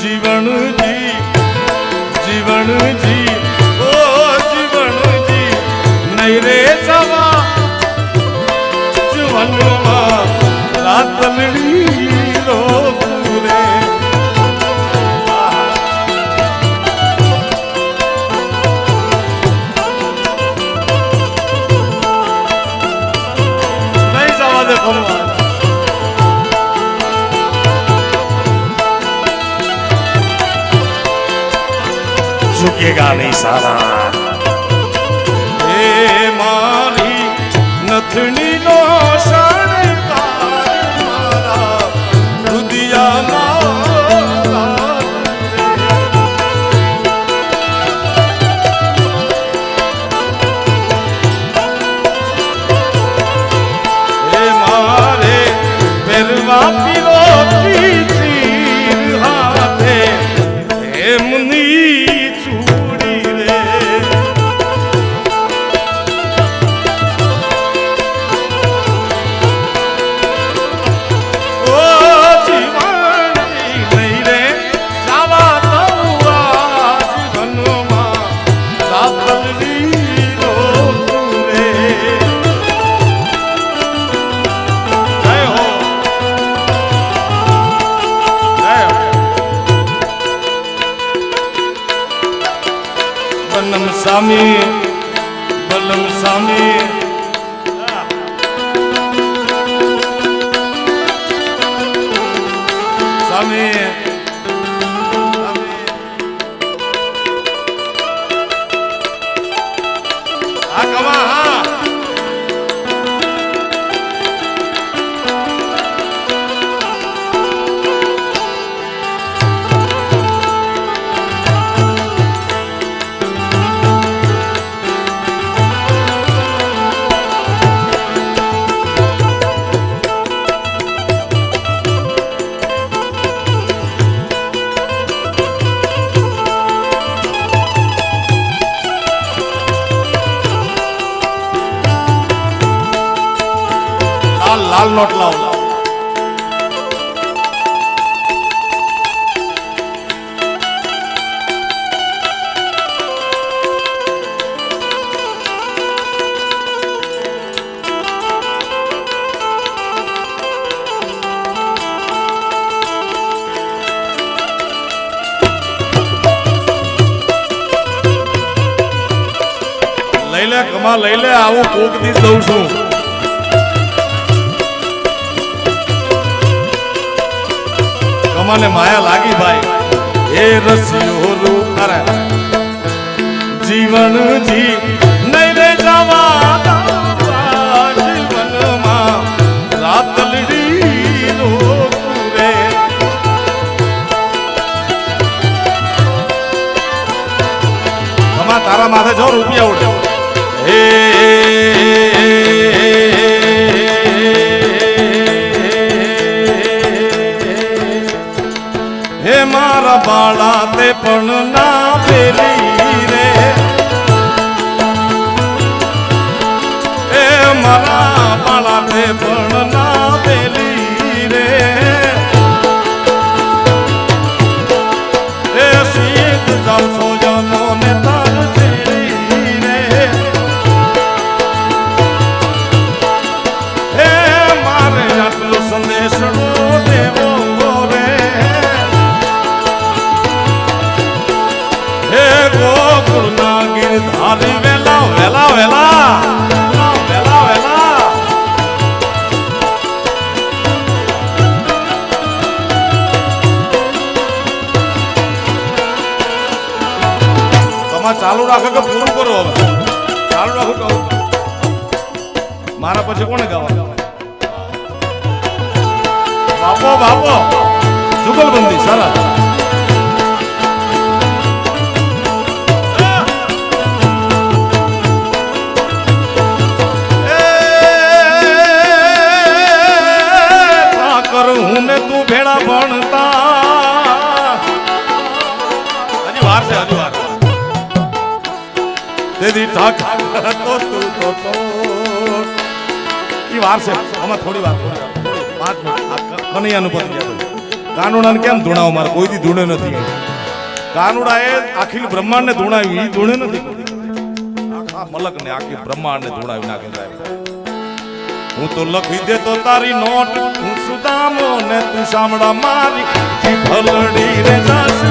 જીવણજી જીવણજી ઓ જીવણજી નહીં રે જવા જીવનમાં રાતલડી રોકું રે ઝુકેગા નહીં સાલા. એ મારી નથણી નો શણગાર મારા રુદિયામાં હે મારે પહેરવા પીરો ચીર હાથે. એમની બલમ સ્વામી બલમ સ્વામી સ્વામી લાલ લાલ નોટ લાવ લઈ લે કમા લઈ લે આવું કોક દી દઉં છું. કમાને માયા લાગી ભાઈ. એ રસિયો રૂ, અરે. જીવન જી, નહીં રે જવા જીવનમાં. રાતલડી રોકું રે તારા માથે જો રૂપિયા ઉડે. હે બાળા તે પણ ના પેલી રે. એ મારા બાળા તે પણ ના પેલી રે. હે સીધ જાવ તમારે ચાલુ રાખો કે પૂરું કરો હવે? ચાલુ રાખો કહો? મારા પછી કોને ગાવા બાપો બાપો! જુગલબંધી સરસ તેથી ઠાક તો તું તો તો. ઈ વાર છે. આમાં થોડી વાર પાંચ મિનિટ. કનૈયાનું પતી ગયા. કાનુડાને કેમ ધૂણાવ મારે? કોઈ દી ધૂણે નથી. કાનુડાએ આખી બ્રહ્માંડને ધૂણાવ્યું ઈ ધૂણે નથી. આખા મલકને આખી બ્રહ્માંડને ધૂણાવી નાખે સાહેબ હું તો લખી દેતો તારી નોટ. હું સુદામો ને તું સાંભળા મારી. ભલડી રે દસ.